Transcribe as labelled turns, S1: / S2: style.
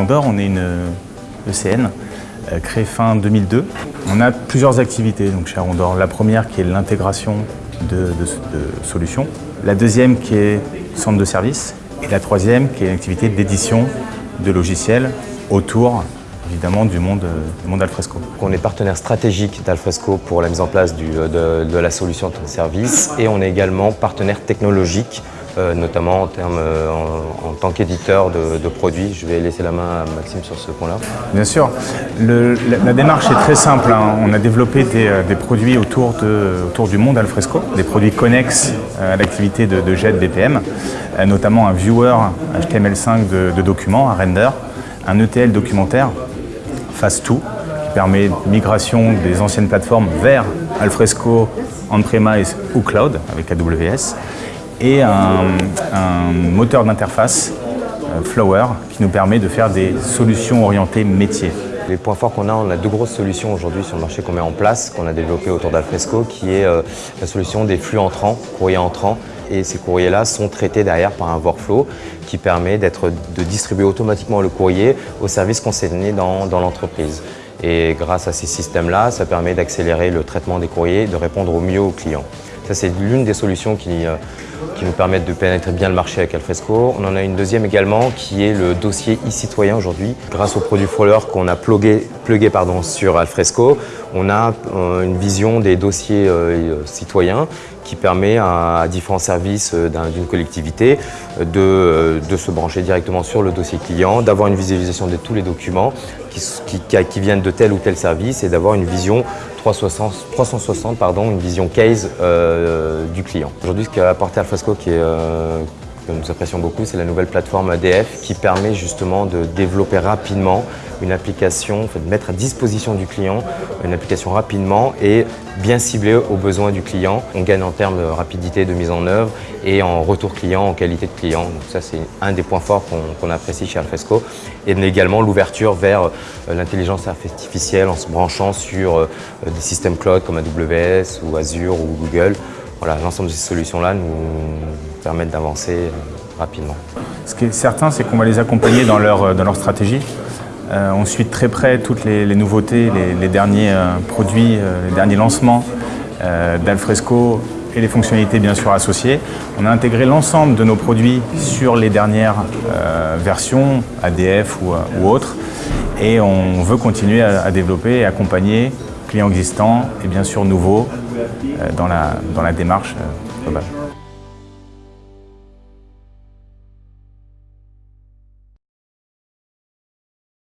S1: On est une ECN euh, créée fin 2002. On a plusieurs activités donc, chez Rondor. La première qui est l'intégration de, solutions. La deuxième qui est centre de service. Et la troisième qui est l'activité d'édition de logiciels autour évidemment du monde, du monde Alfresco.
S2: On est partenaire stratégique d'Alfresco pour la mise en place de, de, la solution de service et on est également partenaire technologique euh, notamment en, termes, euh, en, tant qu'éditeur de, produits. Je vais laisser la main à Maxime sur ce point-là.
S1: Bien sûr. la, démarche est très simple. Hein. On a développé des, euh, produits autour, de, autour, du monde Alfresco, des produits connexes à l'activité de, de JET BPM, notamment un viewer HTML5 de, documents, un render, un ETL documentaire, Fast2, qui permet migration des anciennes plateformes vers Alfresco on-premise ou cloud avec AWS et un, moteur d'interface, euh, Flower, qui nous permet de faire des solutions orientées métiers.
S2: Les points forts qu'on a, on a deux grosses solutions aujourd'hui sur le marché qu'on met en place, qu'on a développé autour d'Alfresco, qui est euh, la solution des flux entrants, courriers entrants. Et ces courriers-là sont traités derrière par un workflow qui permet de distribuer automatiquement le courrier aux services concernés dans, dans l'entreprise. Et grâce à ces systèmes-là, ça permet d'accélérer le traitement des courriers et de répondre au mieux aux clients. Ça, c'est l'une des solutions qui, euh, qui, nous permettent de pénétrer bien le marché avec Alfresco. On en a une deuxième également qui est le dossier e-citoyen aujourd'hui. Grâce au produit Froller qu'on a plugué, pardon, sur Alfresco, on a euh, une vision des dossiers euh, citoyens qui permet à, différents services d'une collectivité de, se brancher directement sur le dossier client, d'avoir une visualisation de tous les documents qui viennent de tel ou tel service et d'avoir une vision 360, pardon, une vision case euh, du client. Aujourd'hui, ce qu'a apporté Alfresco, qui est, euh, que nous apprécions beaucoup, c'est la nouvelle plateforme ADF qui permet justement de développer rapidement une application, de mettre à disposition du client une application rapidement et bien ciblée aux besoins du client. On gagne en termes de rapidité de mise en œuvre et en retour client, en qualité de client. Donc ça, c'est un des points forts qu'on apprécie chez Alfresco. Et également l'ouverture vers euh, l'intelligence artificielle en se branchant sur euh, des systèmes cloud comme AWS ou Azure ou Google. L'ensemble de ces solutions-là nous permettent d'avancer euh, rapidement.
S1: Ce qui est certain, c'est qu'on va les accompagner dans leur, leur stratégie. Euh, on suit très près toutes les, nouveautés, les, derniers euh, produits, euh, les derniers lancements d'Alfresco et les fonctionnalités bien sûr associées. On a intégré l'ensemble de nos produits sur les dernières versions, ADF ou, autres, et on veut continuer à, développer et accompagner clients existants et bien sûr nouveaux dans la démarche globale.